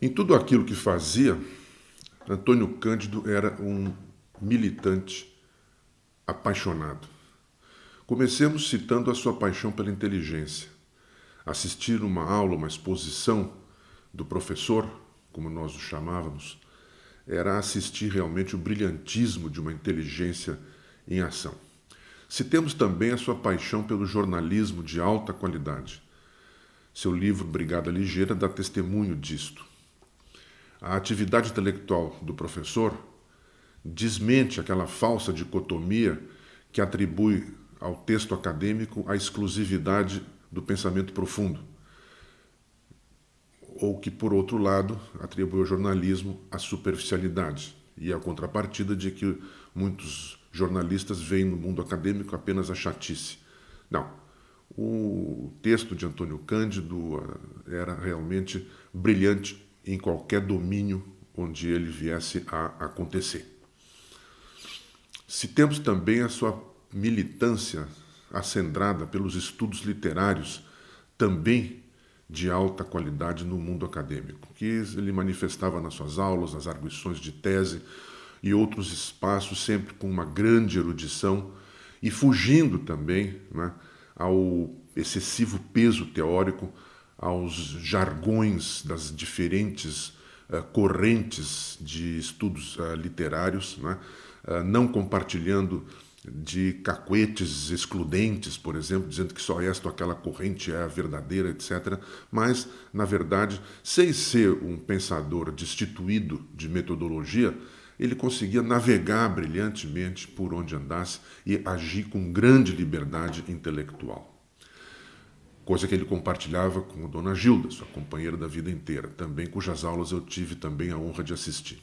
Em tudo aquilo que fazia, Antônio Cândido era um militante apaixonado. Comecemos citando a sua paixão pela inteligência. Assistir uma aula, uma exposição do professor, como nós o chamávamos, era assistir realmente o brilhantismo de uma inteligência em ação. Citemos também a sua paixão pelo jornalismo de alta qualidade. Seu livro Brigada Ligeira dá testemunho disto. A atividade intelectual do professor desmente aquela falsa dicotomia que atribui ao texto acadêmico a exclusividade do pensamento profundo, ou que, por outro lado, atribui ao jornalismo a superficialidade e a contrapartida de que muitos jornalistas veem no mundo acadêmico apenas a chatice. Não. O texto de Antônio Cândido ah, era realmente brilhante em qualquer domínio onde ele viesse a acontecer. Citemos também a sua militância acendrada pelos estudos literários, também de alta qualidade no mundo acadêmico, que ele manifestava nas suas aulas, nas arguições de tese e outros espaços, sempre com uma grande erudição e fugindo também né, ao excessivo peso teórico aos jargões das diferentes uh, correntes de estudos uh, literários, né? uh, não compartilhando de cacuetes excludentes, por exemplo, dizendo que só esta ou aquela corrente é a verdadeira, etc. Mas, na verdade, sem ser um pensador destituído de metodologia, ele conseguia navegar brilhantemente por onde andasse e agir com grande liberdade intelectual coisa que ele compartilhava com a dona Gilda, sua companheira da vida inteira, também cujas aulas eu tive também a honra de assistir.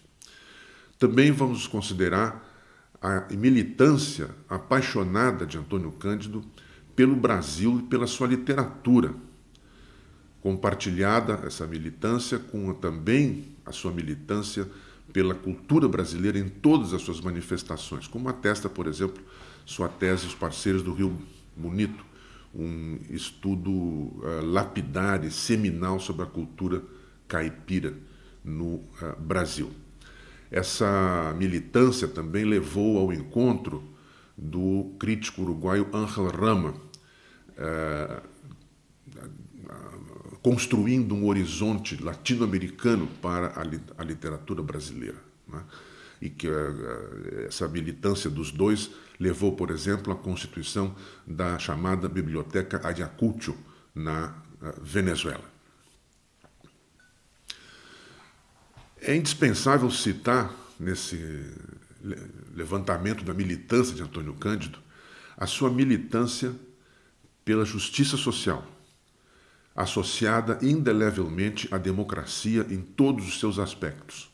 Também vamos considerar a militância apaixonada de Antônio Cândido pelo Brasil e pela sua literatura, compartilhada essa militância com também a sua militância pela cultura brasileira em todas as suas manifestações, como atesta, por exemplo, sua tese Os Parceiros do Rio Bonito, um estudo uh, lapidar e seminal sobre a cultura caipira no uh, Brasil. Essa militância também levou ao encontro do crítico uruguaio Ángel Rama, uh, construindo um horizonte latino-americano para a, a, literatura brasileira. Né? E que essa militância dos dois levou, por exemplo, à constituição da chamada Biblioteca Ayacucho, na eh, Venezuela. É indispensável citar, nesse levantamento da militância de Antônio Cândido, a sua militância pela justiça social, associada indelevelmente à democracia em todos os seus aspectos,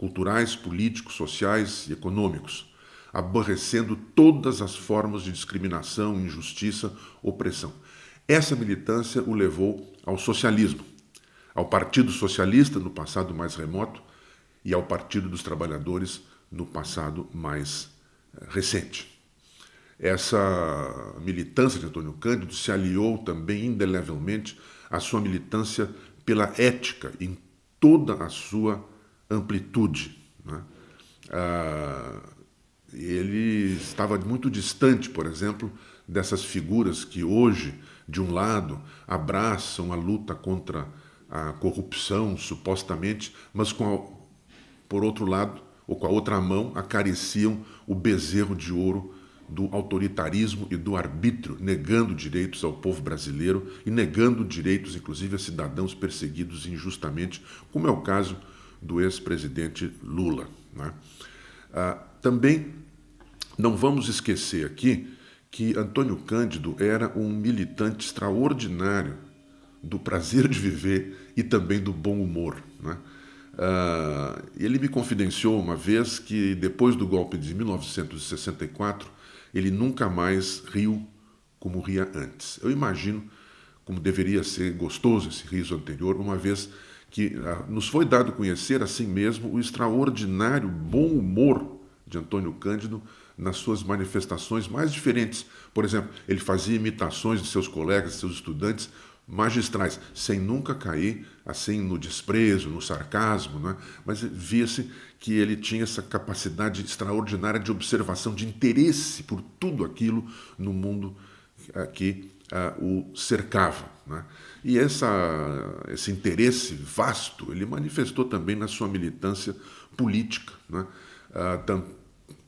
culturais, políticos, sociais e econômicos, aborrecendo todas as formas de discriminação, injustiça, opressão. Essa militância o levou ao socialismo, ao Partido Socialista no passado mais remoto e ao Partido dos Trabalhadores no passado mais eh, recente. Essa militância de Antônio Cândido se aliou também indelevelmente à sua militância pela ética em toda a sua amplitude. Né? Ah, ele estava muito distante, por exemplo, dessas figuras que hoje, de um lado, abraçam a luta contra a corrupção, supostamente, mas com a, por outro lado, ou com a outra mão, acariciam o bezerro de ouro do autoritarismo e do arbítrio, negando direitos ao povo brasileiro e negando direitos, inclusive, a cidadãos perseguidos injustamente, como é o caso do ex-presidente Lula. Né? Ah, também não vamos esquecer aqui que Antônio Cândido era um militante extraordinário do prazer de viver e também do bom humor. Né? Uh, ele me confidenciou uma vez que depois do golpe de 1964 ele nunca mais riu como ria antes. Eu imagino como deveria ser gostoso esse riso anterior, uma vez que uh, nos foi dado conhecer assim mesmo o extraordinário bom humor de Antônio Cândido nas suas manifestações mais diferentes. Por exemplo, ele fazia imitações de seus colegas, de seus estudantes, magistrais, sem nunca cair assim no desprezo, no sarcasmo, né? mas via-se que ele tinha essa capacidade extraordinária de observação, de interesse por tudo aquilo no mundo que uh, o cercava. Né? E essa, esse interesse vasto ele manifestou também na sua militância política, né? tanto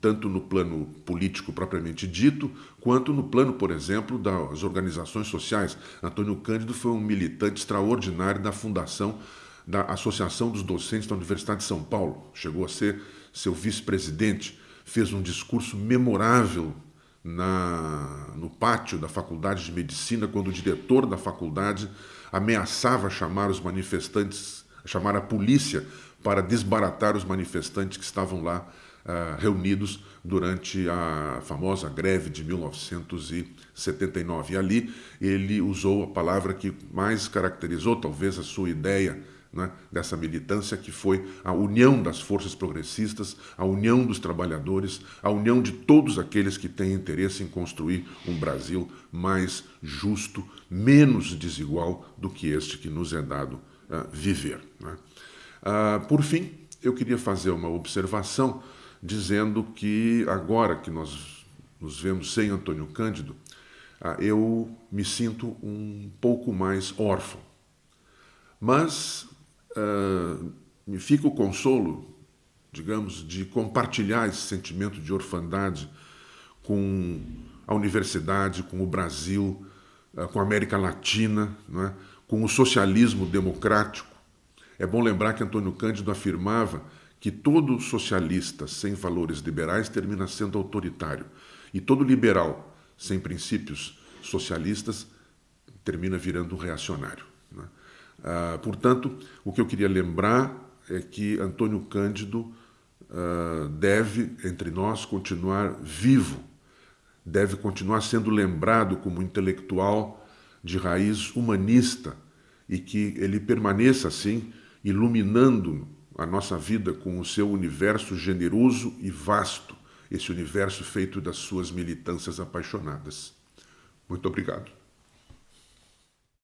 tanto no plano político propriamente dito, quanto no plano, por exemplo, das organizações sociais. Antônio Cândido foi um militante extraordinário da fundação da Associação dos Docentes da Universidade de São Paulo. Chegou a ser seu vice-presidente, fez um discurso memorável na, no pátio da Faculdade de Medicina, quando o diretor da faculdade ameaçava chamar os manifestantes, chamar a polícia para desbaratar os manifestantes que estavam lá uh, reunidos durante a famosa greve de 1979. E ali ele usou a palavra que mais caracterizou talvez a sua ideia né, dessa militância, que foi a união das forças progressistas, a união dos trabalhadores, a união de todos aqueles que têm interesse em construir um Brasil mais justo, menos desigual do que este que nos é dado uh, viver. Né? Uh, por fim, eu queria fazer uma observação dizendo que agora que nós nos vemos sem Antônio Cândido, ah, eu me sinto um pouco mais órfão. Mas uh, me fica o consolo, digamos, de compartilhar esse sentimento de orfandade com a universidade, com o Brasil, uh, com a América Latina, é? com o socialismo democrático. É bom lembrar que Antônio Cândido afirmava que todo socialista sem valores liberais termina sendo autoritário e todo liberal sem princípios socialistas termina virando um reacionário. Ah, portanto, o que eu queria lembrar é que Antônio Cândido ah, deve, entre nós, continuar vivo, deve continuar sendo lembrado como intelectual de raiz humanista e que ele permaneça assim, iluminando a nossa vida com o seu universo generoso e vasto, esse universo feito das suas militâncias apaixonadas. Muito obrigado.